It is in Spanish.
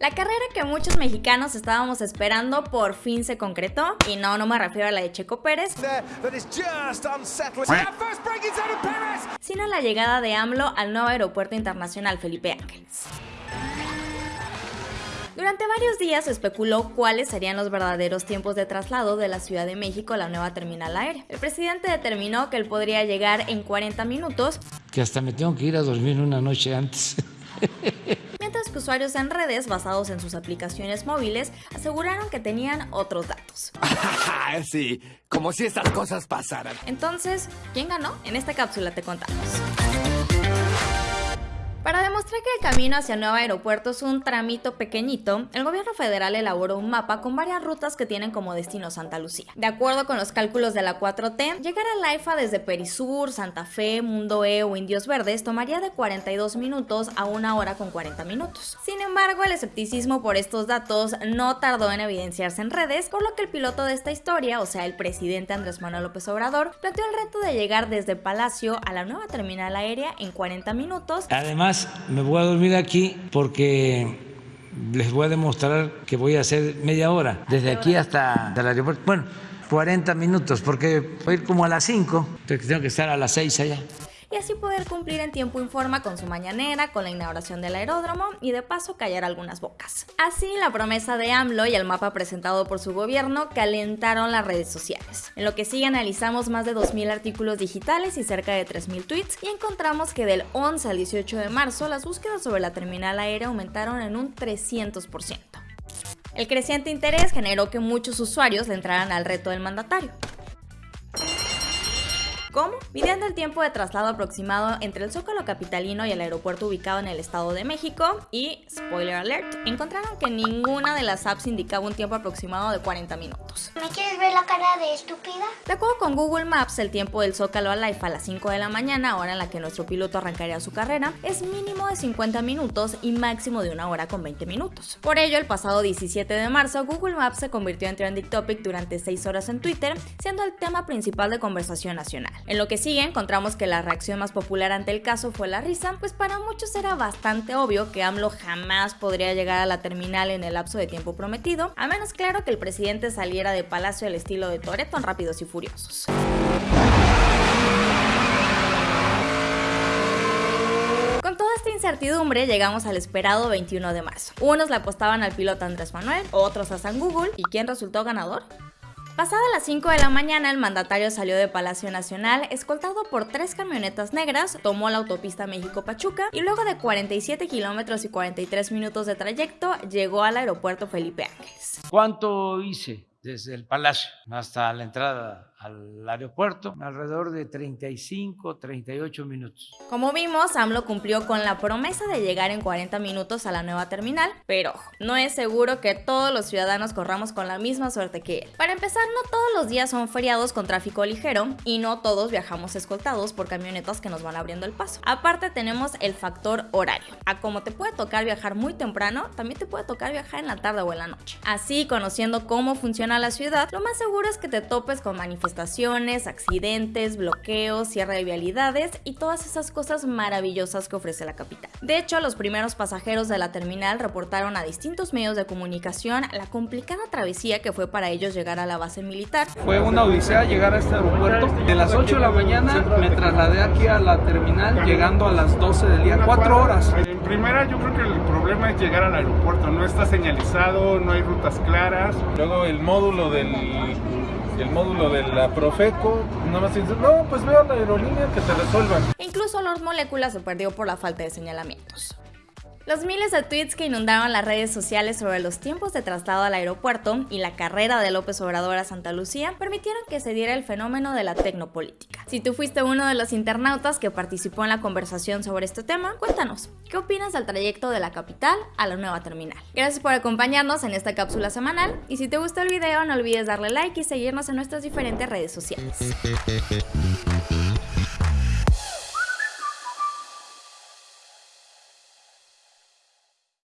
La carrera que muchos mexicanos estábamos esperando por fin se concretó, y no, no me refiero a la de Checo Pérez, sino a la llegada de AMLO al nuevo aeropuerto internacional Felipe Ángeles. Durante varios días se especuló cuáles serían los verdaderos tiempos de traslado de la Ciudad de México a la nueva terminal aérea. El presidente determinó que él podría llegar en 40 minutos. Que hasta me tengo que ir a dormir una noche antes. usuarios en redes basados en sus aplicaciones móviles aseguraron que tenían otros datos. sí, como si estas cosas pasaran. Entonces, ¿quién ganó? En esta cápsula te contamos. Para demostrar que el camino hacia el nuevo aeropuerto es un tramito pequeñito, el gobierno federal elaboró un mapa con varias rutas que tienen como destino Santa Lucía. De acuerdo con los cálculos de la 4T, llegar a Laifa desde Perisur, Santa Fe, Mundo E o Indios Verdes tomaría de 42 minutos a una hora con 40 minutos. Sin embargo, el escepticismo por estos datos no tardó en evidenciarse en redes, por lo que el piloto de esta historia, o sea el presidente Andrés Manuel López Obrador, planteó el reto de llegar desde Palacio a la nueva terminal aérea en 40 minutos. Además, me voy a dormir aquí porque les voy a demostrar que voy a hacer media hora, desde aquí hasta el aeropuerto. Bueno, 40 minutos, porque voy a ir como a las 5, tengo que estar a las 6 allá y así poder cumplir en tiempo informa con su mañanera, con la inauguración del aeródromo y de paso callar algunas bocas. Así, la promesa de AMLO y el mapa presentado por su gobierno calentaron las redes sociales. En lo que sigue analizamos más de 2.000 artículos digitales y cerca de 3.000 tweets y encontramos que del 11 al 18 de marzo las búsquedas sobre la terminal aérea aumentaron en un 300%. El creciente interés generó que muchos usuarios le entraran al reto del mandatario. Midiendo el tiempo de traslado aproximado entre el Zócalo Capitalino y el aeropuerto ubicado en el Estado de México y, spoiler alert, encontraron que ninguna de las apps indicaba un tiempo aproximado de 40 minutos. ¿Me quieres ver la cara de estúpida? De acuerdo con Google Maps, el tiempo del Zócalo a Life a las 5 de la mañana, hora en la que nuestro piloto arrancaría su carrera, es mínimo de 50 minutos y máximo de una hora con 20 minutos. Por ello, el pasado 17 de marzo, Google Maps se convirtió en trending topic durante 6 horas en Twitter, siendo el tema principal de conversación nacional. En lo que sigue encontramos que la reacción más popular ante el caso fue la risa, pues para muchos era bastante obvio que AMLO jamás podría llegar a la terminal en el lapso de tiempo prometido, a menos claro que el presidente saliera de palacio al estilo de Toreto en Rápidos y Furiosos. Con toda esta incertidumbre llegamos al esperado 21 de marzo. Unos le apostaban al piloto Andrés Manuel, otros a San Google, ¿y quién resultó ganador? Pasada las 5 de la mañana, el mandatario salió de Palacio Nacional escoltado por tres camionetas negras, tomó la autopista México-Pachuca y luego de 47 kilómetros y 43 minutos de trayecto llegó al aeropuerto Felipe Ángeles. ¿Cuánto hice desde el Palacio hasta la entrada al aeropuerto, alrededor de 35, 38 minutos. Como vimos, AMLO cumplió con la promesa de llegar en 40 minutos a la nueva terminal, pero no es seguro que todos los ciudadanos corramos con la misma suerte que él. Para empezar, no todos los días son feriados con tráfico ligero y no todos viajamos escoltados por camionetas que nos van abriendo el paso. Aparte tenemos el factor horario. A como te puede tocar viajar muy temprano, también te puede tocar viajar en la tarde o en la noche. Así, conociendo cómo funciona la ciudad, lo más seguro es que te topes con manifestaciones estaciones, accidentes, bloqueos, cierre de vialidades y todas esas cosas maravillosas que ofrece la capital. De hecho, los primeros pasajeros de la terminal reportaron a distintos medios de comunicación la complicada travesía que fue para ellos llegar a la base militar. Fue una odisea llegar a este aeropuerto. De las 8 de la mañana me trasladé aquí a la terminal llegando a las 12 del día, 4 horas. En primera yo creo que el problema es llegar al aeropuerto, no está señalizado, no hay rutas claras. Luego el módulo del el módulo de la Profeco, nada más dice, no, pues veo la aerolínea que se resuelvan. Incluso Lord Moléculas se perdió por la falta de señalamientos. Los miles de tweets que inundaron las redes sociales sobre los tiempos de traslado al aeropuerto y la carrera de López Obrador a Santa Lucía permitieron que se diera el fenómeno de la tecnopolítica. Si tú fuiste uno de los internautas que participó en la conversación sobre este tema, cuéntanos, ¿qué opinas del trayecto de la capital a la nueva terminal? Gracias por acompañarnos en esta cápsula semanal y si te gustó el video no olvides darle like y seguirnos en nuestras diferentes redes sociales.